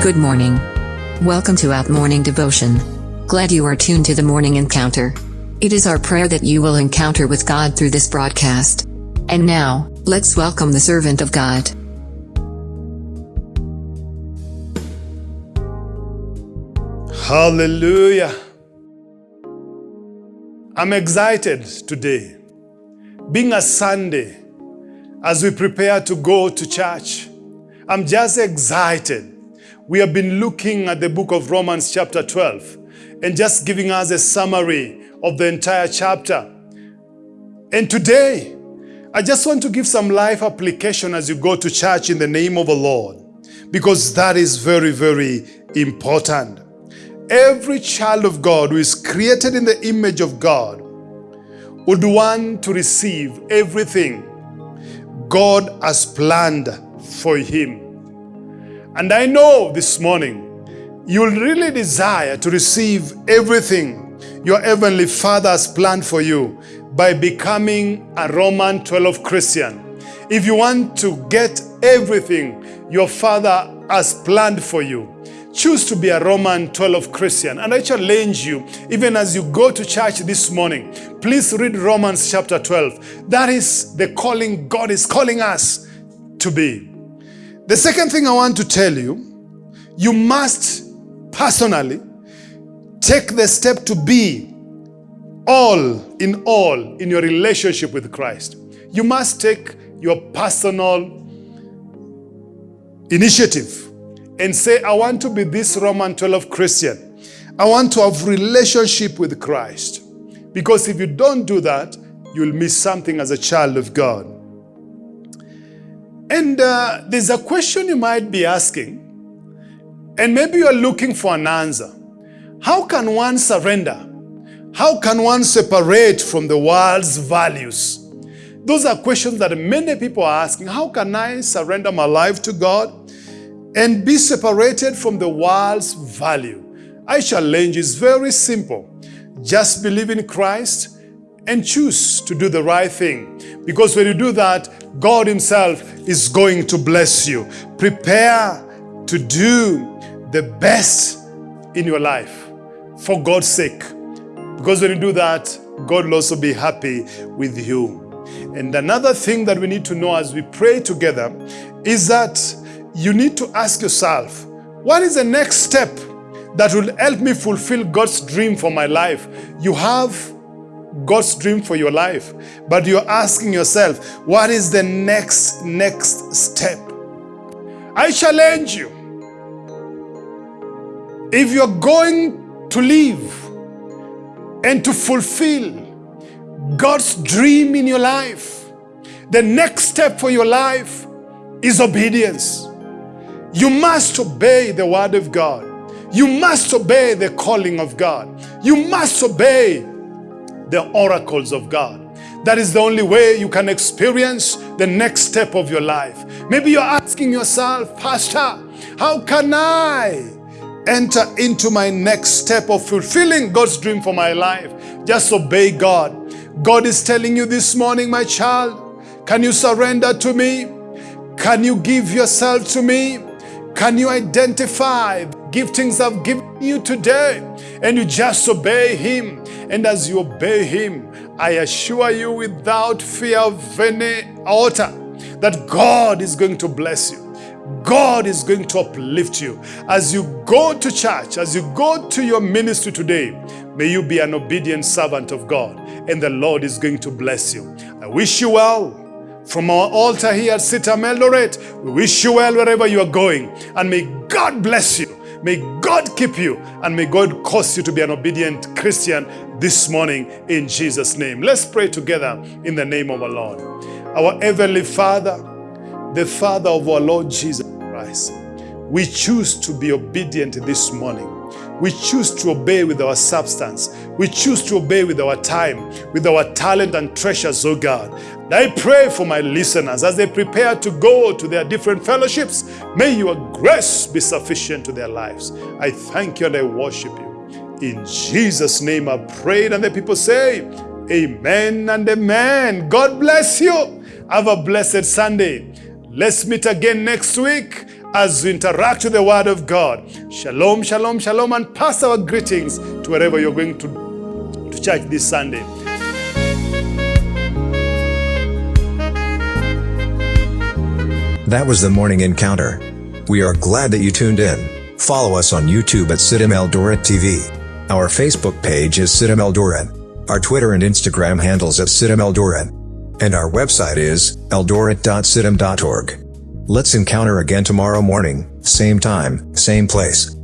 Good morning. Welcome to Out Morning Devotion. Glad you are tuned to the morning encounter. It is our prayer that you will encounter with God through this broadcast. And now, let's welcome the servant of God. Hallelujah. I'm excited today. Being a Sunday, as we prepare to go to church, I'm just excited. We have been looking at the book of Romans, chapter 12, and just giving us a summary of the entire chapter. And today, I just want to give some life application as you go to church in the name of the Lord, because that is very, very important. Every child of God who is created in the image of God would want to receive everything God has planned for him. And I know this morning you'll really desire to receive everything your Heavenly Father has planned for you by becoming a Roman 12 Christian. If you want to get everything your Father has planned for you, choose to be a Roman 12 Christian. And I challenge you, even as you go to church this morning, please read Romans chapter 12. That is the calling God is calling us to be. The second thing I want to tell you, you must personally take the step to be all in all in your relationship with Christ. You must take your personal initiative and say, I want to be this Roman 12 Christian. I want to have relationship with Christ. Because if you don't do that, you'll miss something as a child of God. And uh, there's a question you might be asking, and maybe you're looking for an answer. How can one surrender? How can one separate from the world's values? Those are questions that many people are asking. How can I surrender my life to God and be separated from the world's value? I challenge is very simple. Just believe in Christ and choose to do the right thing. Because when you do that, God himself is going to bless you. Prepare to do the best in your life for God's sake. Because when you do that, God will also be happy with you. And another thing that we need to know as we pray together is that you need to ask yourself, what is the next step that will help me fulfill God's dream for my life? You have God's dream for your life, but you're asking yourself, what is the next, next step? I challenge you. If you're going to live and to fulfill God's dream in your life, the next step for your life is obedience. You must obey the word of God. You must obey the calling of God. You must obey the oracles of God. That is the only way you can experience the next step of your life. Maybe you're asking yourself, Pastor, how can I enter into my next step of fulfilling God's dream for my life? Just obey God. God is telling you this morning, my child, can you surrender to me? Can you give yourself to me? Can you identify giftings I've given you today? And you just obey Him. And as you obey Him, I assure you without fear of any altar that God is going to bless you. God is going to uplift you. As you go to church, as you go to your ministry today, may you be an obedient servant of God and the Lord is going to bless you. I wish you well. From our altar here at CITAM Eldoret, we wish you well wherever you are going. And may God bless you. May God keep you. And may God cause you to be an obedient Christian this morning in Jesus' name. Let's pray together in the name of our Lord. Our Heavenly Father, the Father of our Lord Jesus Christ, we choose to be obedient this morning. We choose to obey with our substance. We choose to obey with our time, with our talent and treasures, oh God. And I pray for my listeners as they prepare to go to their different fellowships. May your grace be sufficient to their lives. I thank you and I worship you. In Jesus' name I prayed and the people say, Amen and Amen. God bless you. Have a blessed Sunday. Let's meet again next week as we interact with the Word of God. Shalom, shalom, shalom, and pass our greetings to wherever you're going to, to church this Sunday. That was the morning encounter. We are glad that you tuned in. Follow us on YouTube at CITAM Eldoret TV. Our Facebook page is CITAM Eldoret. Our Twitter and Instagram handles at CITAM Eldoret. And our website is eldoret.citam.org. Let's encounter again tomorrow morning, same time, same place.